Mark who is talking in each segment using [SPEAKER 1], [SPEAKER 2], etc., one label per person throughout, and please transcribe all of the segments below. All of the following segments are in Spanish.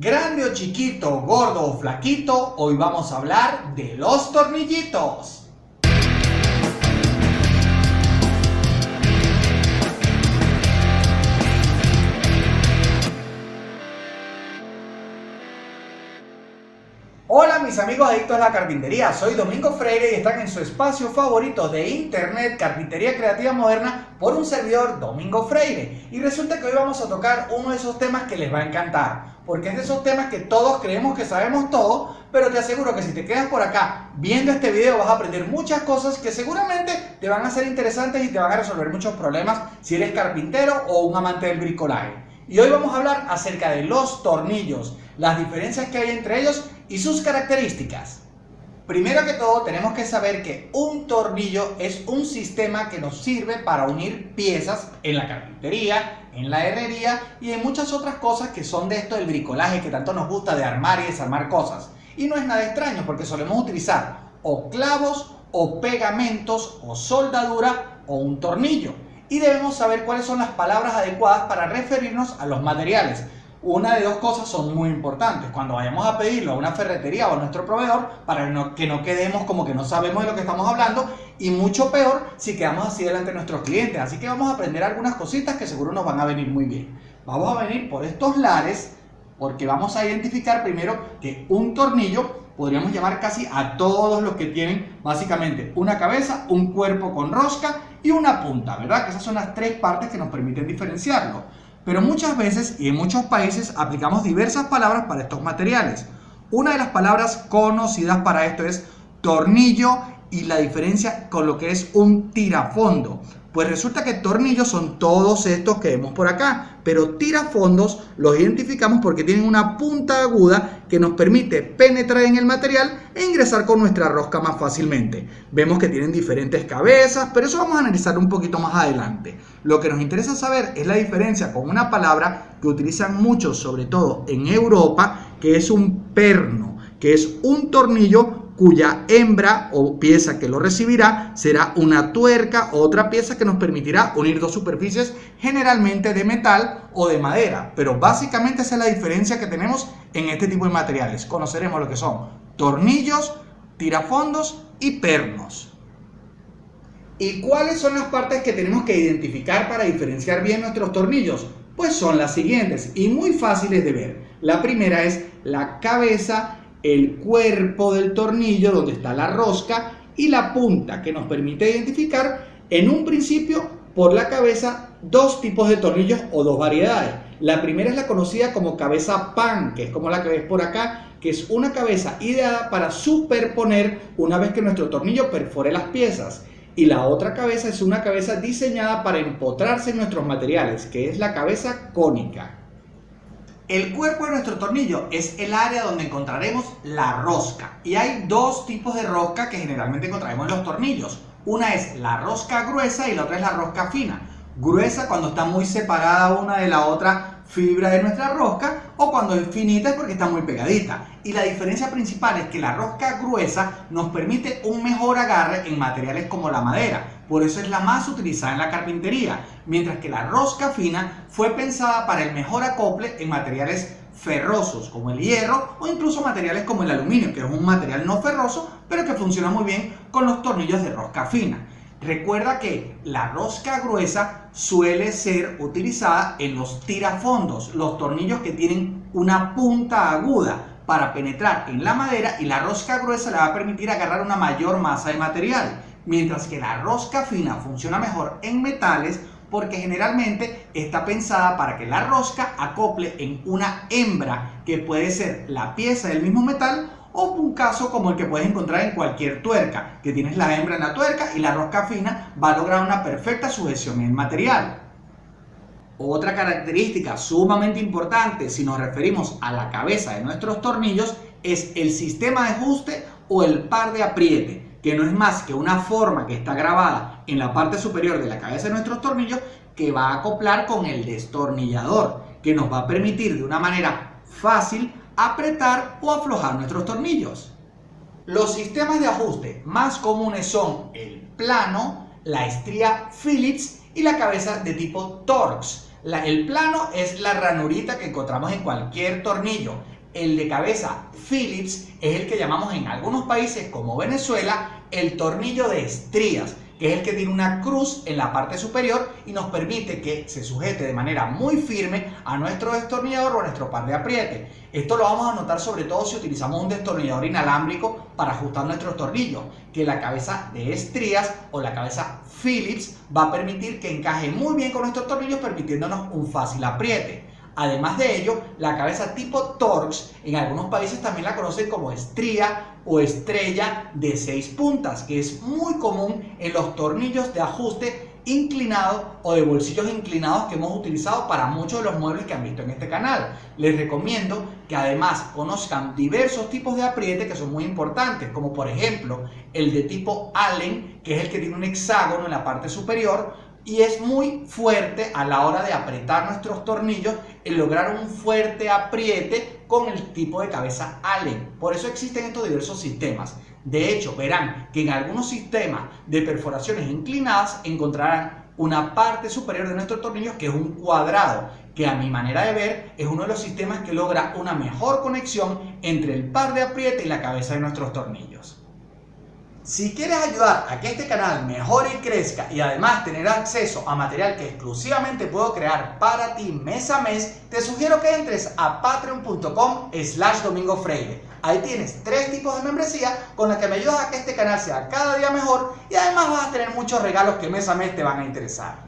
[SPEAKER 1] Grande o chiquito, gordo o flaquito, hoy vamos a hablar de los tornillitos. Mis amigos adictos a la carpintería, soy Domingo Freire y están en su espacio favorito de internet, Carpintería Creativa Moderna, por un servidor Domingo Freire. Y resulta que hoy vamos a tocar uno de esos temas que les va a encantar, porque es de esos temas que todos creemos que sabemos todo, pero te aseguro que si te quedas por acá viendo este video vas a aprender muchas cosas que seguramente te van a ser interesantes y te van a resolver muchos problemas si eres carpintero o un amante del bricolaje. Y hoy vamos a hablar acerca de los tornillos, las diferencias que hay entre ellos y sus características. Primero que todo tenemos que saber que un tornillo es un sistema que nos sirve para unir piezas en la carpintería, en la herrería y en muchas otras cosas que son de esto del bricolaje que tanto nos gusta de armar y desarmar cosas. Y no es nada extraño porque solemos utilizar o clavos o pegamentos o soldadura o un tornillo. Y debemos saber cuáles son las palabras adecuadas para referirnos a los materiales una de dos cosas son muy importantes. Cuando vayamos a pedirlo a una ferretería o a nuestro proveedor, para que no quedemos como que no sabemos de lo que estamos hablando, y mucho peor si quedamos así delante de nuestros clientes. Así que vamos a aprender algunas cositas que seguro nos van a venir muy bien. Vamos a venir por estos lares, porque vamos a identificar primero que un tornillo podríamos llamar casi a todos los que tienen básicamente una cabeza, un cuerpo con rosca y una punta, ¿verdad? Que esas son las tres partes que nos permiten diferenciarlo pero muchas veces y en muchos países aplicamos diversas palabras para estos materiales. Una de las palabras conocidas para esto es tornillo y la diferencia con lo que es un tirafondo. Pues resulta que tornillos son todos estos que vemos por acá, pero tirafondos los identificamos porque tienen una punta aguda que nos permite penetrar en el material e ingresar con nuestra rosca más fácilmente. Vemos que tienen diferentes cabezas, pero eso vamos a analizar un poquito más adelante. Lo que nos interesa saber es la diferencia con una palabra que utilizan muchos, sobre todo en Europa, que es un perno, que es un tornillo cuya hembra o pieza que lo recibirá será una tuerca o otra pieza que nos permitirá unir dos superficies generalmente de metal o de madera. Pero básicamente esa es la diferencia que tenemos en este tipo de materiales. Conoceremos lo que son tornillos, tirafondos y pernos. ¿Y cuáles son las partes que tenemos que identificar para diferenciar bien nuestros tornillos? Pues son las siguientes y muy fáciles de ver. La primera es la cabeza el cuerpo del tornillo donde está la rosca y la punta que nos permite identificar en un principio por la cabeza dos tipos de tornillos o dos variedades. La primera es la conocida como cabeza pan, que es como la que ves por acá, que es una cabeza ideada para superponer una vez que nuestro tornillo perfore las piezas. Y la otra cabeza es una cabeza diseñada para empotrarse en nuestros materiales, que es la cabeza cónica. El cuerpo de nuestro tornillo es el área donde encontraremos la rosca. Y hay dos tipos de rosca que generalmente encontraremos en los tornillos. Una es la rosca gruesa y la otra es la rosca fina. Gruesa cuando está muy separada una de la otra fibra de nuestra rosca o cuando es finita es porque está muy pegadita. Y la diferencia principal es que la rosca gruesa nos permite un mejor agarre en materiales como la madera por eso es la más utilizada en la carpintería, mientras que la rosca fina fue pensada para el mejor acople en materiales ferrosos como el hierro o incluso materiales como el aluminio, que es un material no ferroso, pero que funciona muy bien con los tornillos de rosca fina. Recuerda que la rosca gruesa suele ser utilizada en los tirafondos, los tornillos que tienen una punta aguda para penetrar en la madera y la rosca gruesa le va a permitir agarrar una mayor masa de material mientras que la rosca fina funciona mejor en metales porque generalmente está pensada para que la rosca acople en una hembra que puede ser la pieza del mismo metal o un caso como el que puedes encontrar en cualquier tuerca, que tienes la hembra en la tuerca y la rosca fina va a lograr una perfecta sujeción en el material. Otra característica sumamente importante si nos referimos a la cabeza de nuestros tornillos es el sistema de ajuste o el par de apriete que no es más que una forma que está grabada en la parte superior de la cabeza de nuestros tornillos que va a acoplar con el destornillador, que nos va a permitir de una manera fácil apretar o aflojar nuestros tornillos. Los sistemas de ajuste más comunes son el plano, la estría Phillips y la cabeza de tipo Torx. el plano es la ranurita que encontramos en cualquier tornillo. El de cabeza Phillips es el que llamamos en algunos países como Venezuela el tornillo de estrías que es el que tiene una cruz en la parte superior y nos permite que se sujete de manera muy firme a nuestro destornillador o a nuestro par de apriete. Esto lo vamos a notar sobre todo si utilizamos un destornillador inalámbrico para ajustar nuestros tornillos, que la cabeza de estrías o la cabeza Phillips va a permitir que encaje muy bien con nuestros tornillos permitiéndonos un fácil apriete. Además de ello, la cabeza tipo Torx en algunos países también la conocen como estría o estrella de seis puntas, que es muy común en los tornillos de ajuste inclinado o de bolsillos inclinados que hemos utilizado para muchos de los muebles que han visto en este canal. Les recomiendo que además conozcan diversos tipos de apriete que son muy importantes, como por ejemplo el de tipo Allen, que es el que tiene un hexágono en la parte superior, y es muy fuerte a la hora de apretar nuestros tornillos y lograr un fuerte apriete con el tipo de cabeza Allen. Por eso existen estos diversos sistemas. De hecho, verán que en algunos sistemas de perforaciones inclinadas encontrarán una parte superior de nuestros tornillos que es un cuadrado, que a mi manera de ver es uno de los sistemas que logra una mejor conexión entre el par de apriete y la cabeza de nuestros tornillos. Si quieres ayudar a que este canal mejore y crezca y además tener acceso a material que exclusivamente puedo crear para ti mes a mes, te sugiero que entres a patreon.com slash domingo. Ahí tienes tres tipos de membresía con las que me ayudas a que este canal sea cada día mejor y además vas a tener muchos regalos que mes a mes te van a interesar.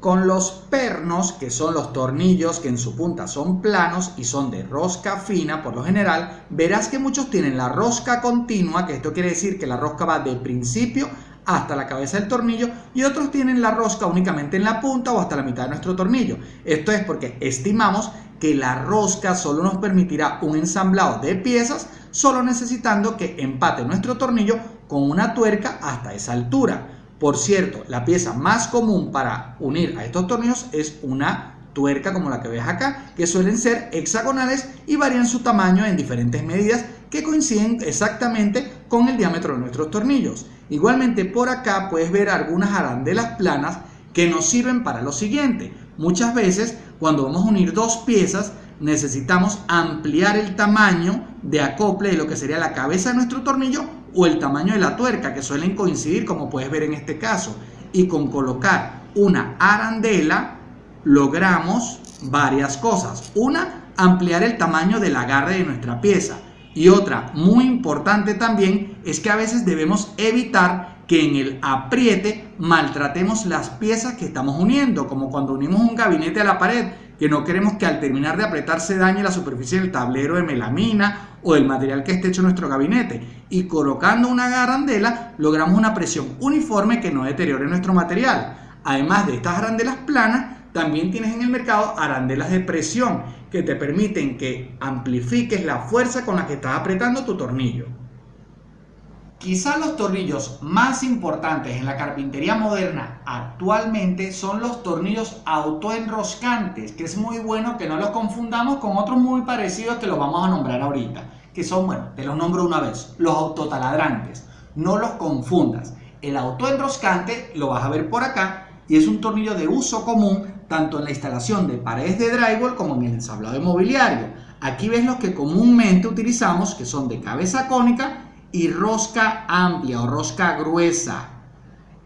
[SPEAKER 1] Con los pernos, que son los tornillos que en su punta son planos y son de rosca fina por lo general, verás que muchos tienen la rosca continua, que esto quiere decir que la rosca va de principio hasta la cabeza del tornillo y otros tienen la rosca únicamente en la punta o hasta la mitad de nuestro tornillo. Esto es porque estimamos que la rosca solo nos permitirá un ensamblado de piezas solo necesitando que empate nuestro tornillo con una tuerca hasta esa altura. Por cierto, la pieza más común para unir a estos tornillos es una tuerca como la que ves acá, que suelen ser hexagonales y varían su tamaño en diferentes medidas que coinciden exactamente con el diámetro de nuestros tornillos. Igualmente por acá puedes ver algunas arandelas planas que nos sirven para lo siguiente. Muchas veces cuando vamos a unir dos piezas necesitamos ampliar el tamaño de acople de lo que sería la cabeza de nuestro tornillo o el tamaño de la tuerca que suelen coincidir como puedes ver en este caso. Y con colocar una arandela logramos varias cosas. Una ampliar el tamaño del agarre de nuestra pieza. Y otra muy importante también es que a veces debemos evitar que en el apriete maltratemos las piezas que estamos uniendo como cuando unimos un gabinete a la pared que no queremos que al terminar de apretar se dañe la superficie del tablero de melamina o del material que esté hecho nuestro gabinete. Y colocando una garandela logramos una presión uniforme que no deteriore nuestro material. Además de estas arandelas planas, también tienes en el mercado arandelas de presión que te permiten que amplifiques la fuerza con la que estás apretando tu tornillo. Quizás los tornillos más importantes en la carpintería moderna actualmente son los tornillos autoenroscantes, que es muy bueno que no los confundamos con otros muy parecidos que los vamos a nombrar ahorita, que son, bueno, te los nombro una vez, los autotaladrantes. No los confundas. El autoenroscante lo vas a ver por acá y es un tornillo de uso común tanto en la instalación de paredes de drywall como en el ensablado de mobiliario. Aquí ves los que comúnmente utilizamos, que son de cabeza cónica y rosca amplia o rosca gruesa.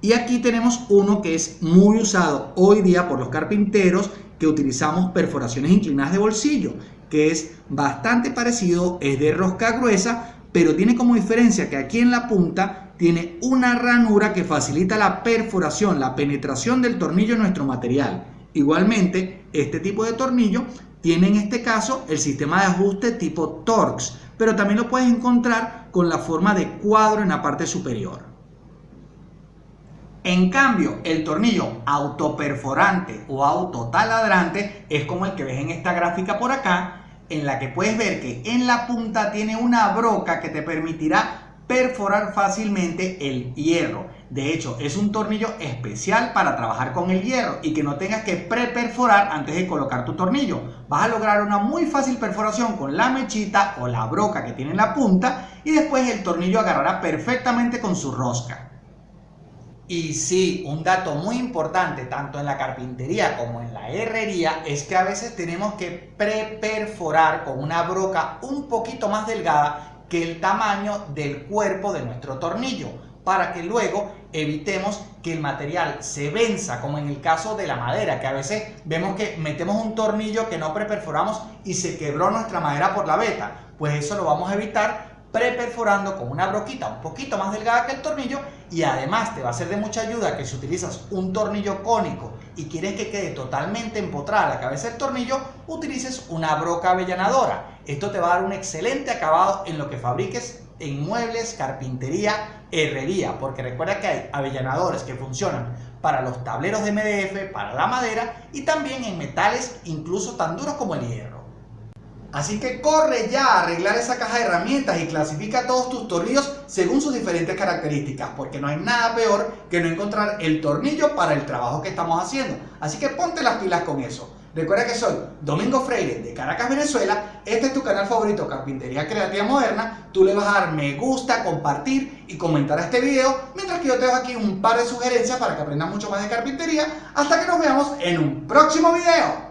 [SPEAKER 1] Y aquí tenemos uno que es muy usado hoy día por los carpinteros que utilizamos perforaciones inclinadas de bolsillo, que es bastante parecido, es de rosca gruesa, pero tiene como diferencia que aquí en la punta tiene una ranura que facilita la perforación, la penetración del tornillo en nuestro material. Igualmente, este tipo de tornillo tiene en este caso el sistema de ajuste tipo Torx, pero también lo puedes encontrar con la forma de cuadro en la parte superior. En cambio, el tornillo autoperforante o autotaladrante es como el que ves en esta gráfica por acá, en la que puedes ver que en la punta tiene una broca que te permitirá perforar fácilmente el hierro. De hecho, es un tornillo especial para trabajar con el hierro y que no tengas que pre-perforar antes de colocar tu tornillo. Vas a lograr una muy fácil perforación con la mechita o la broca que tiene en la punta y después el tornillo agarrará perfectamente con su rosca. Y sí, un dato muy importante tanto en la carpintería como en la herrería es que a veces tenemos que preperforar con una broca un poquito más delgada que el tamaño del cuerpo de nuestro tornillo para que luego evitemos que el material se venza, como en el caso de la madera, que a veces vemos que metemos un tornillo que no preperforamos y se quebró nuestra madera por la veta. Pues eso lo vamos a evitar preperforando con una broquita un poquito más delgada que el tornillo y además te va a ser de mucha ayuda que si utilizas un tornillo cónico y quieres que quede totalmente empotrada la cabeza del tornillo, utilices una broca avellanadora. Esto te va a dar un excelente acabado en lo que fabriques en muebles, carpintería, herrería, porque recuerda que hay avellanadores que funcionan para los tableros de MDF, para la madera y también en metales incluso tan duros como el hierro. Así que corre ya a arreglar esa caja de herramientas y clasifica todos tus tornillos según sus diferentes características, porque no hay nada peor que no encontrar el tornillo para el trabajo que estamos haciendo. Así que ponte las pilas con eso. Recuerda que soy Domingo Freire de Caracas, Venezuela. Este es tu canal favorito, Carpintería Creativa Moderna. Tú le vas a dar me gusta, compartir y comentar a este video, mientras que yo te dejo aquí un par de sugerencias para que aprendas mucho más de carpintería. Hasta que nos veamos en un próximo video.